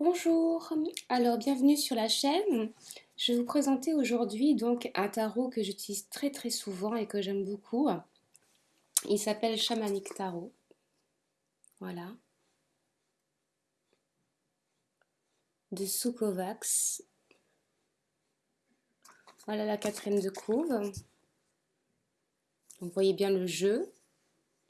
Bonjour, alors bienvenue sur la chaîne. Je vais vous présenter aujourd'hui donc un tarot que j'utilise très très souvent et que j'aime beaucoup. Il s'appelle Shamanic Tarot. Voilà. De Sukovax. Voilà la quatrième de couve. vous voyez bien le jeu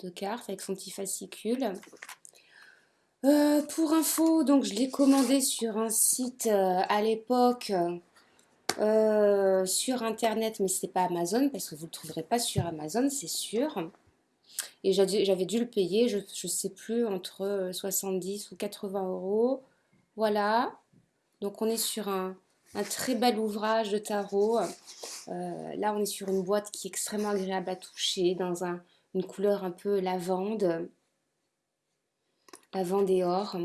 de cartes avec son petit fascicule. Euh, pour info, donc je l'ai commandé sur un site euh, à l'époque euh, sur internet, mais n'est pas Amazon parce que vous ne le trouverez pas sur Amazon, c'est sûr. Et j'avais dû le payer, je ne sais plus, entre 70 ou 80 euros. Voilà. Donc on est sur un, très bel ouvrage de tarot. là, on est sur une boîte qui est extrêmement agréable à toucher, dans une couleur un peu lavande des ors.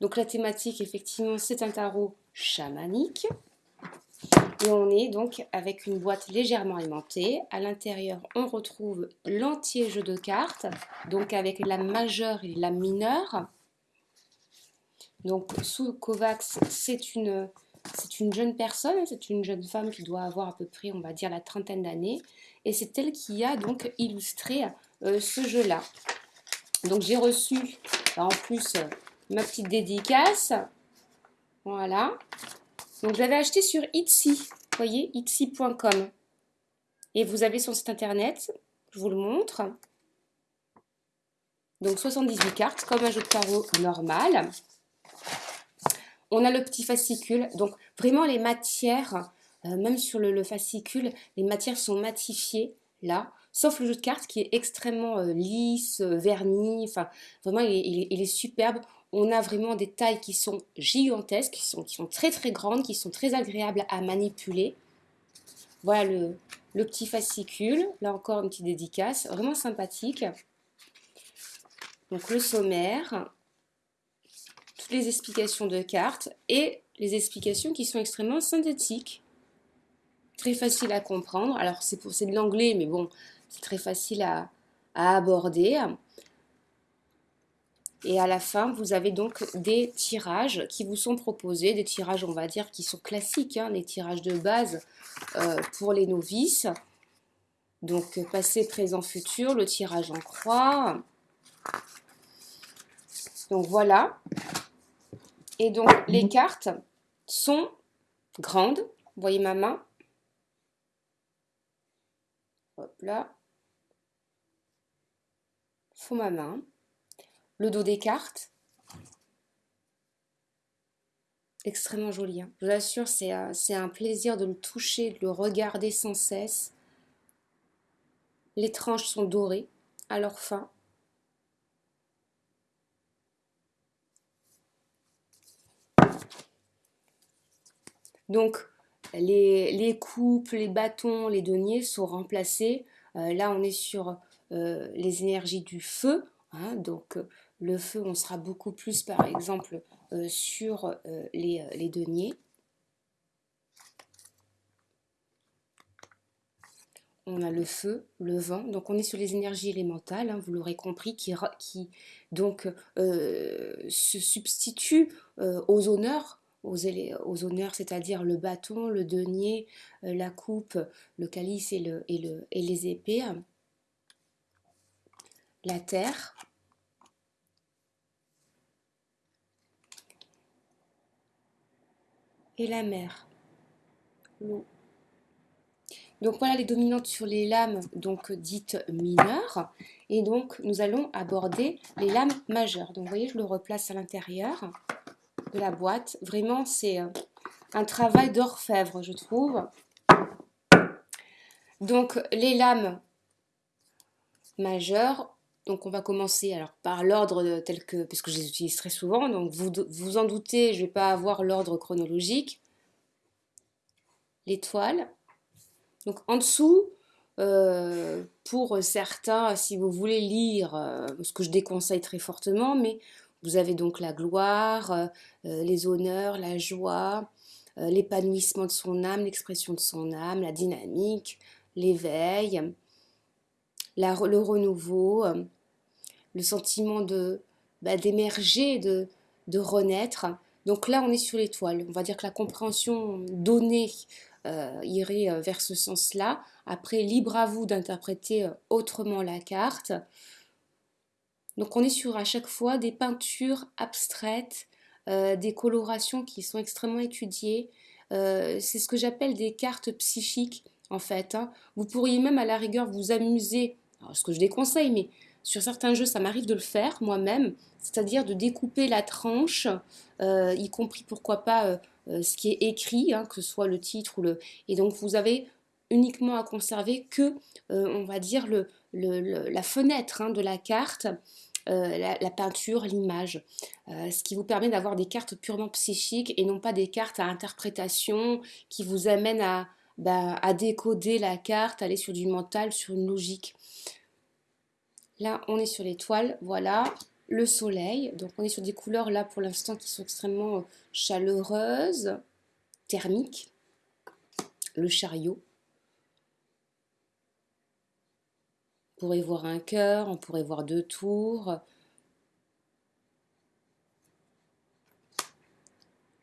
Donc la thématique, effectivement, c'est un tarot chamanique. Et on est donc avec une boîte légèrement aimantée. À l'intérieur, on retrouve l'entier jeu de cartes, donc avec la majeure et la mineure. Donc sous Kovacs, c'est une, c'est une jeune personne, c'est une jeune femme qui doit avoir à peu près, on va dire, la trentaine d'années. Et c'est elle qui a donc illustré euh, ce jeu-là. Donc j'ai reçu en plus ma petite dédicace. Voilà. Donc j'avais acheté sur Etsy. Vous voyez, etsy.com. Et vous avez son site internet. Je vous le montre. Donc 78 cartes, comme un jeu de tarot normal. On a le petit fascicule. Donc vraiment les matières, euh, même sur le fascicule, les matières sont matifiées là sauf le jeu de cartes qui est extrêmement euh, lisse, euh, verni, enfin vraiment il est, superbe. On a vraiment des tailles qui sont gigantesques, qui sont, très très grandes, qui sont très agréables à manipuler. Voilà le petit fascicule, là encore une petite dédicace, vraiment sympathique. Donc le sommaire, toutes les explications de cartes et les explications qui sont extrêmement synthétiques. Très facile à comprendre. Alors c'est de l'anglais, mais bon, c'est très facile à, aborder. Et à la fin, vous avez donc des tirages qui vous sont proposés, des tirages, on va dire, qui sont classiques, hein, les tirages de base euh, pour les novices. Donc, passé, présent, futur, le tirage en croix. Donc, voilà. Et donc, les cartes sont grandes. Vous voyez ma main Là ma main, le dos des cartes. Extrêmement joli. Hein. Je vous assure, c'est un plaisir de le toucher, de le regarder sans cesse. Les tranches sont dorées à leur fin. Donc, les, coupes, les bâtons, les deniers sont remplacés. Euh, là, on est sur euh, les énergies du feu. Hein, donc euh, le feu, on sera beaucoup plus par exemple sur les, deniers. on a le feu, le vent, donc on est sur les énergies élémentales, hein, vous l'aurez compris, qui, qui donc se substituent aux honneurs, aux, honneurs, c'est-à-dire le bâton, le denier, la coupe, le calice et, le, et, le, et les épées la terre, et la mer. Donc voilà les dominantes sur les lames donc dites mineures. Et donc nous allons aborder les lames majeures. Donc vous voyez, je le replace à l'intérieur la boîte. Vraiment, c'est euh, un travail d'orfèvre, je trouve. Donc les lames majeures, donc on va commencer alors par l'ordre tel que, parce que je les utilise très souvent, donc vous vous en doutez, je vais pas avoir l'ordre chronologique. L'étoile. Donc en dessous, euh, pour certains, si vous voulez lire, euh, ce que je déconseille très fortement, mais vous avez donc la gloire, euh, les honneurs, la joie, l'épanouissement de son âme, l'expression de son âme, la dynamique, l'éveil, le renouveau, le sentiment bah, d'émerger, de, renaître. Donc là, on est sur l'étoile. On va dire que la compréhension donnée euh, irait euh, vers ce sens-là. Après, libre à vous d'interpréter autrement la carte. Donc on est sur à chaque fois des peintures abstraites, des colorations qui sont extrêmement étudiées. c'est ce que j'appelle des cartes psychiques en fait. Hein. Vous pourriez même à la rigueur vous amuser, ce que je déconseille, mais sur certains jeux ça m'arrive de le faire moi-même, c'est-à-dire de découper la tranche, euh, y compris pourquoi pas euh, euh, ce qui est écrit, hein, que ce soit le titre ou le... Et donc vous avez uniquement à conserver que, on va dire, la fenêtre hein, de la carte, la, peinture, l'image, ce qui vous permet d'avoir des cartes purement psychiques et non pas des cartes à interprétation qui vous amènent à, bah, à décoder la carte, aller sur du mental, sur une logique. Là, on est sur l'étoile, voilà, le soleil. Donc, on est sur des couleurs là pour l'instant qui sont extrêmement euh, chaleureuses, thermiques. Le chariot. On pourrait voir un cœur, on pourrait voir deux tours.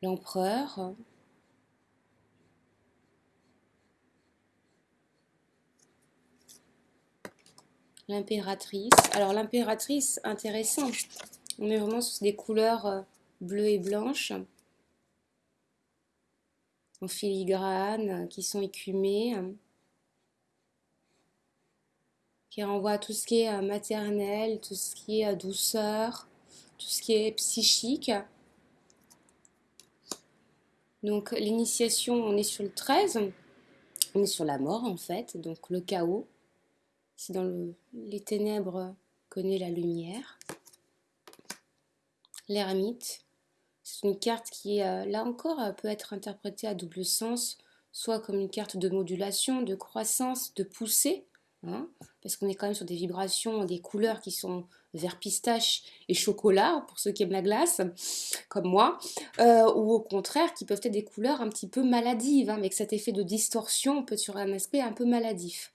L'empereur. L'impératrice. Alors l'impératrice, intéressant. On est vraiment sur des couleurs euh, bleues et blanches. En filigrane, qui sont écumées. Qui renvoient à tout ce qui est euh, maternel, tout ce qui est euh, douceur, tout ce qui est psychique. Donc l'initiation, on est sur le 13. On est sur la mort en fait, donc le chaos. C'est dans les ténèbres connaît la lumière. L'ermite, c'est une carte qui, euh, là encore, peut être interprétée à double sens, soit comme une carte de modulation, de croissance, de poussée, hein, parce qu'on est quand même sur des vibrations, des couleurs qui sont vert pistache et chocolat, pour ceux qui aiment la glace, comme moi, euh, ou au contraire, qui peuvent être des couleurs un petit peu maladives, hein, avec cet effet de distorsion, on peut être sur un aspect un peu maladif.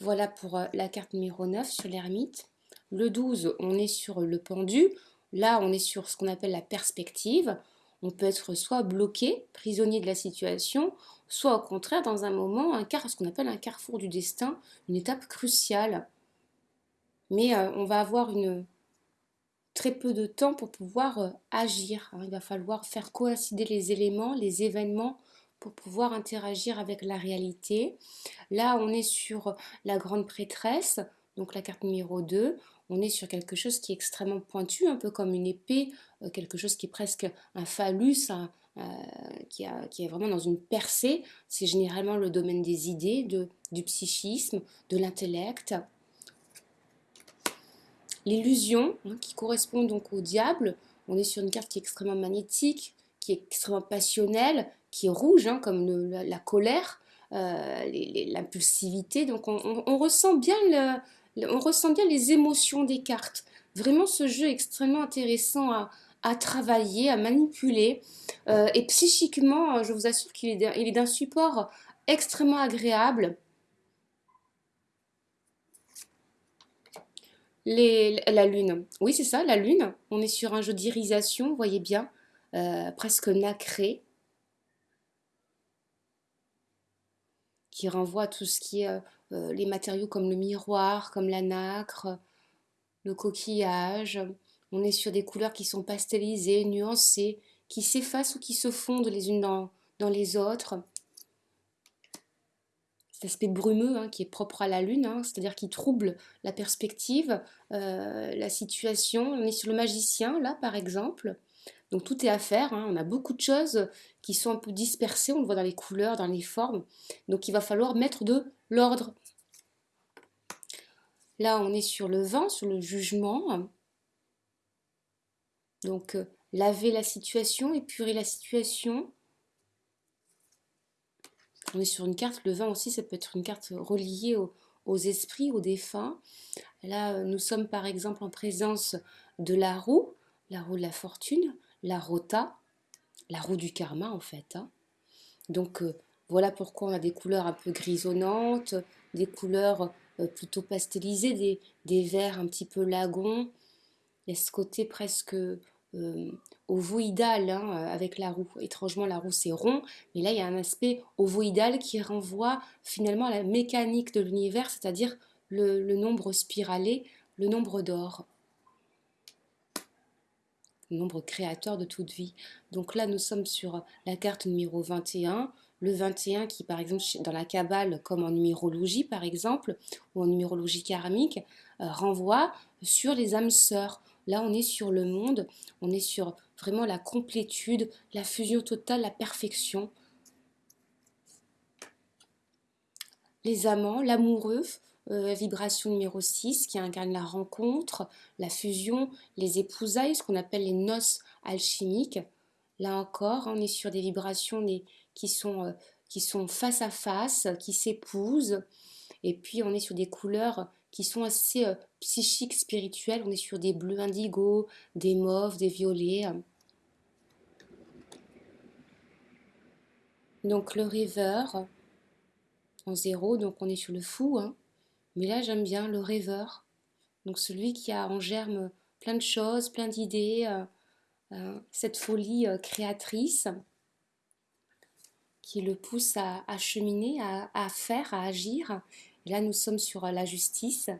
Voilà pour euh, la carte numéro 9 sur l'ermite. Le 12, on est sur le pendu. Là, on est sur ce qu'on appelle la perspective. On peut être soit bloqué, prisonnier de la situation, soit au contraire, dans un moment, un car, ce qu'on appelle un carrefour du destin, une étape cruciale. Mais euh, on va avoir une, très peu de temps pour pouvoir euh, agir. Il va falloir faire coïncider les éléments, les événements pour pouvoir interagir avec la réalité. Là, on est sur la grande prêtresse, donc la carte numéro 2. On est sur quelque chose qui est extrêmement pointu, un peu comme une épée, euh, quelque chose qui est presque un phallus, euh, qui, est vraiment dans une percée. C'est généralement le domaine des idées, du psychisme, de l'intellect. L'illusion, hein, qui correspond donc au diable, on est sur une carte qui est extrêmement magnétique, qui est extrêmement passionnelle, qui est rouge, hein, comme la, colère, euh, l'impulsivité. Donc on, ressent bien on ressent bien les émotions des cartes. Vraiment, ce jeu est extrêmement intéressant à, travailler, à manipuler. Euh, et psychiquement, je vous assure qu'il est d'un support extrêmement agréable. la lune, oui c'est ça, la lune. On est sur un jeu d'irisation, vous voyez bien, euh, presque nacré. Qui renvoie à tout ce qui est euh, les matériaux comme le miroir, comme la nacre, le coquillage. On est sur des couleurs qui sont pastelisées, nuancées, qui s'effacent ou qui se fondent les unes dans, dans les autres. Cet aspect brumeux hein, qui est propre à la lune, hein, c'est-à-dire qui trouble la perspective, euh, la situation. On est sur le magicien, là, par exemple. Donc tout est à faire, hein. on a beaucoup de choses qui sont un peu dispersées, on le voit dans les couleurs, dans les formes. Donc il va falloir mettre de l'ordre. Là, on est sur le vent, sur le jugement. Donc euh, laver la situation, épurer la situation. On est sur une carte, le vin aussi, ça peut être une carte reliée aux, aux esprits, aux défunts. Là, euh, nous sommes par exemple en présence de la roue, la roue de la fortune la rota, la roue du karma en fait. Hein. Donc euh, voilà pourquoi on a des couleurs un peu grisonnantes, des couleurs euh, plutôt pastelisées, des, verts un petit peu lagons. Il y a ce côté presque ovoïdal hein, avec la roue. Étrangement, la roue c'est rond, mais là il y a un aspect ovoïdal qui renvoie finalement à la mécanique de l'univers, c'est-à-dire le, nombre spiralé, le nombre d'or nombre créateur de toute vie. Donc là, nous sommes sur la carte numéro 21. Le 21 qui, par exemple, dans la Kabbale, comme en numérologie, par exemple, ou en numérologie karmique, euh, renvoie sur les âmes sœurs. Là, on est sur le monde, on est sur vraiment la complétude, la fusion totale, la perfection. Les amants, l'amoureux, euh, vibration numéro 6 qui incarne la rencontre, la fusion, les épousailles, ce qu'on appelle les noces alchimiques. Là encore, on est sur des vibrations qui, sont, euh, qui sont face à face, qui s'épousent. Et puis on est sur des couleurs qui sont assez euh, psychiques, spirituelles. On est sur des bleus indigo, des mauves, des violets. Donc le rêveur en zéro, donc on est sur le fou. Hein. Mais là j'aime bien le rêveur. Donc celui qui a en germe plein de choses, plein d'idées, euh, euh, cette folie créatrice qui le pousse à, cheminer, à, faire, à agir là, nous sommes sur euh, la justice.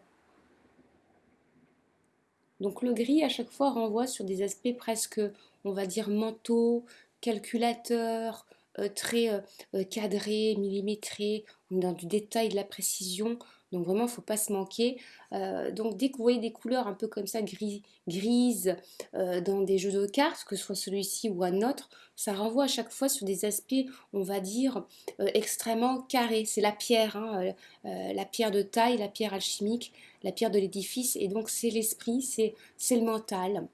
Donc le gris, à chaque fois, renvoie sur des aspects presque, on va dire, mentaux, calculateurs, euh, très euh, cadrés, millimétrés, dans du détail, de la précision. Donc vraiment, il ne faut pas se manquer. Euh, donc dès que vous voyez des couleurs un peu comme ça, gris, grises, euh, dans des jeux de cartes, que ce soit celui-ci ou un autre, ça renvoie à chaque fois sur des aspects, on va dire, euh, extrêmement carrés. C'est la pierre, hein, la pierre de taille, la pierre alchimique, la pierre de l'édifice. Et donc c'est l'esprit, c'est le mental.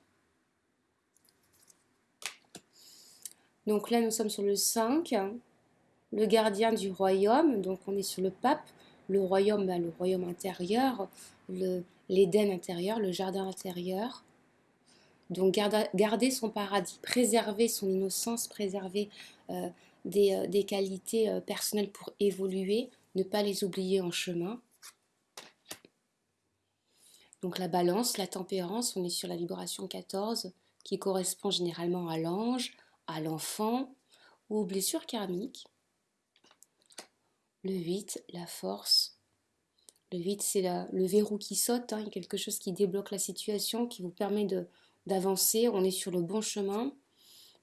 Donc là, nous sommes sur le 5, le gardien du royaume. Donc on est sur le pape le royaume, ben, le royaume intérieur, l'Éden intérieur, le jardin intérieur. Donc garder, son paradis, préserver son innocence, préserver euh, euh, des, qualités euh, personnelles pour évoluer, ne pas les oublier en chemin. Donc la balance, la tempérance, on est sur la vibration 14 qui correspond généralement à l'ange, à l'enfant ou aux blessures karmiques. Le 8, la force. Le 8, c'est le verrou qui saute, hein, quelque chose qui débloque la situation, qui vous permet d'avancer. On est sur le bon chemin,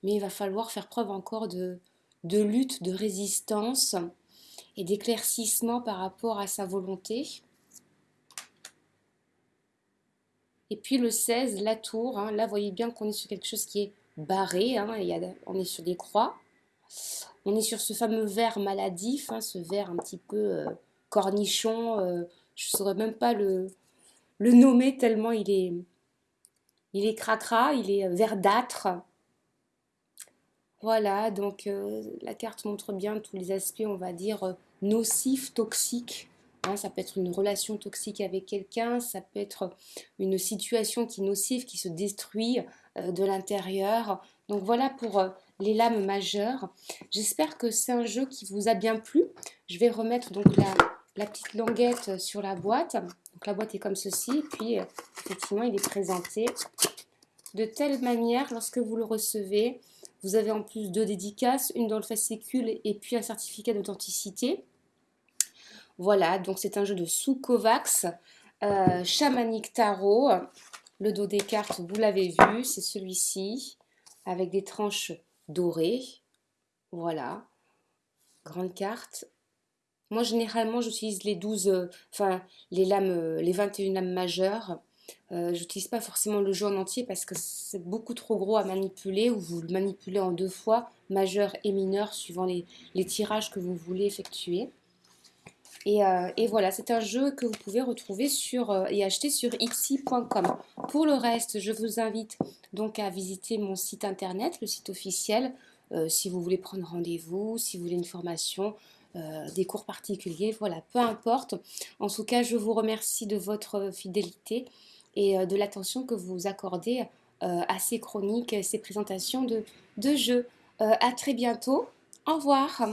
mais il va falloir faire preuve encore de, de lutte, de résistance et d'éclaircissement par rapport à sa volonté. Et puis le 16, la tour. Hein. là, vous voyez bien qu'on est sur quelque chose qui est barré. Hein, on est sur des croix. On est sur ce fameux verre maladif, hein, ce verre un petit peu euh, cornichon. Euh, je ne saurais même pas le, nommer tellement il est, il est cracra, il est verdâtre. Voilà, donc euh, la carte montre bien tous les aspects, on va dire, nocifs, toxiques. Hein. ça peut être une relation toxique avec quelqu'un, ça peut être une situation qui est nocive, qui se détruit de l'intérieur. Donc voilà pour les lames majeures. J'espère que c'est un jeu qui vous a bien plu. Je vais remettre donc la, petite languette sur la boîte. La boîte est comme ceci. Puis effectivement, il est présenté de telle manière lorsque vous le recevez. Vous avez en plus deux dédicaces, une dans le fascicule et puis un certificat d'authenticité. Voilà, donc c'est un jeu de sous-Kovacs, euh, chamanique tarot. Le dos des cartes, vous l'avez vu, c'est celui-ci, avec des tranches doré. Voilà. Grande carte. Moi, généralement, j'utilise les 12, euh, enfin, les lames, euh, les 21 lames majeures. Euh, j'utilise pas forcément le jeu en entier parce que c'est beaucoup trop gros à manipuler ou vous le manipulez en deux fois, majeur et mineur, suivant les, tirages que vous voulez effectuer. Et, et voilà, c'est un jeu que vous pouvez retrouver sur, et acheter sur ipsy.com. Pour le reste, je vous invite donc à visiter mon site internet, le site officiel, euh, si vous voulez prendre rendez-vous, si vous voulez une formation, euh, des cours particuliers, voilà, peu importe. En tout cas, je vous remercie de votre fidélité et euh, de l'attention que vous accordez à ces chroniques, ces présentations de, de jeux. à très bientôt. Au revoir.